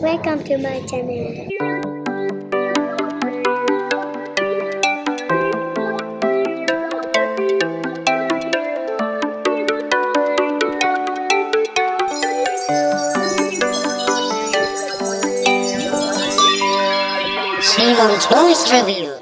Welcome to my channel. Simon Toys Review.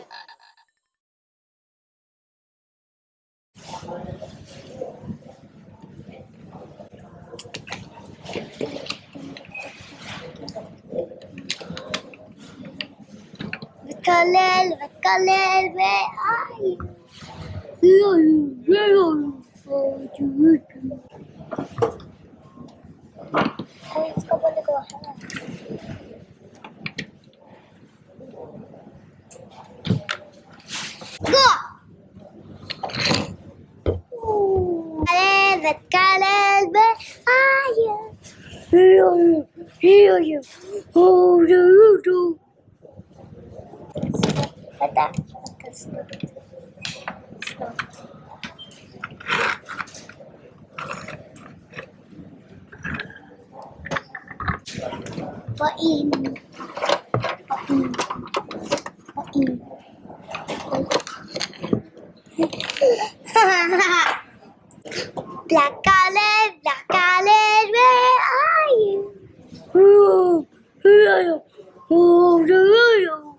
Vakalel, Vakalel, where are you? Where are you? Where are you? Oh, you. Hey, let's go, go! Vakalel, Vakalel, where are you? Where are you? Where are you? Oh, do you do? What that? What in? What in? What in? Black color, black color, where are you? Oh, where are you? Oh, where are you?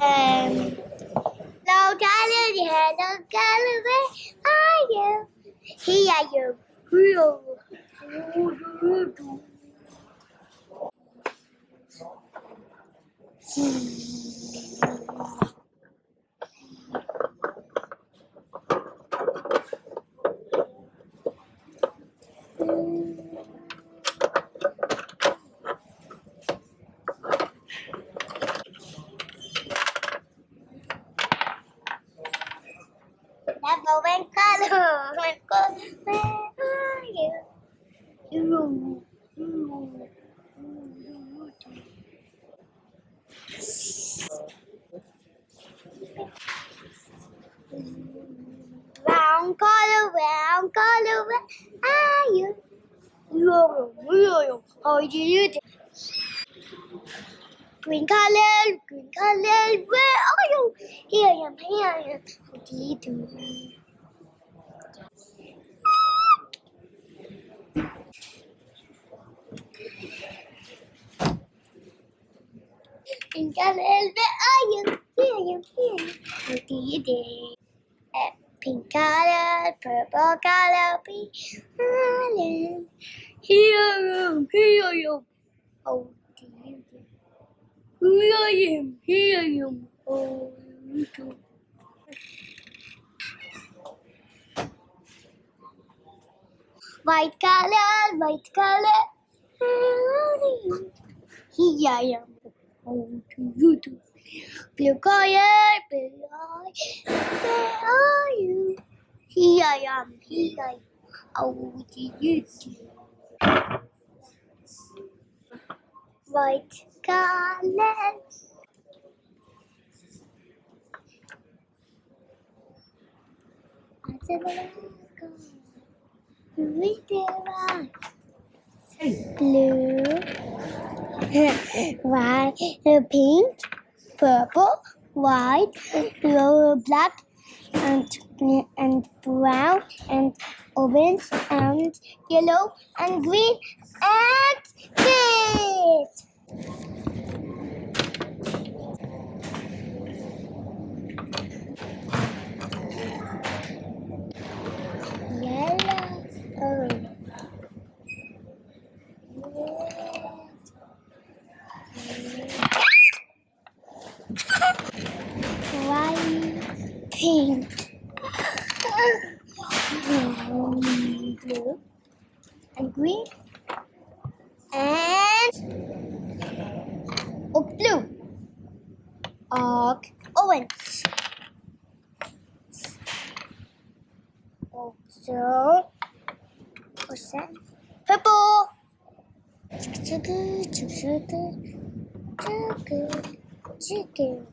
Um, hello, color, hello, where are you? Here you. Here are one color, one color, where are you? You, you, Brown color, brown color, where are you? You, you, how do you do? Green color, green color, where are you? Here I am, here I am. How do you do? Green color, where are you? Here I am, here I am. How do you do? Uh, Pink color, purple color, pink color. Here I am, here I am. Do? Here I am, here I am. Oh, do you do? White color, white color. Here I am. Oh, do you do? Blue color, blue eye. Where are you? Here I am. Here I am. How do you do? White color. Blue, white, pink, purple, white, yellow, black, and and brown, and orange, and yellow, and green, and this. Yellow, orange. White, pink, blue, and green, and oh, blue, og orange. Also, what's that? Purple. Chicken, chicken, chicken, chicken,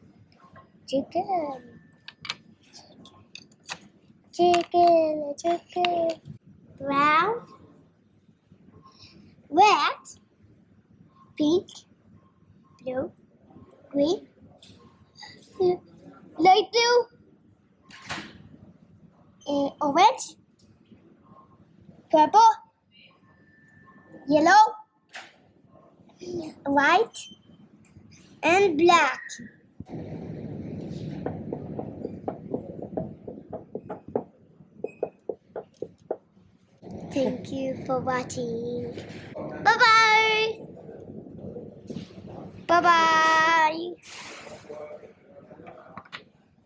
chicken, chicken, chicken. Brown, red, pink, blue, green, light blue, uh, orange, purple, yellow, white, and black. Thank you for watching. Bye bye. Bye bye.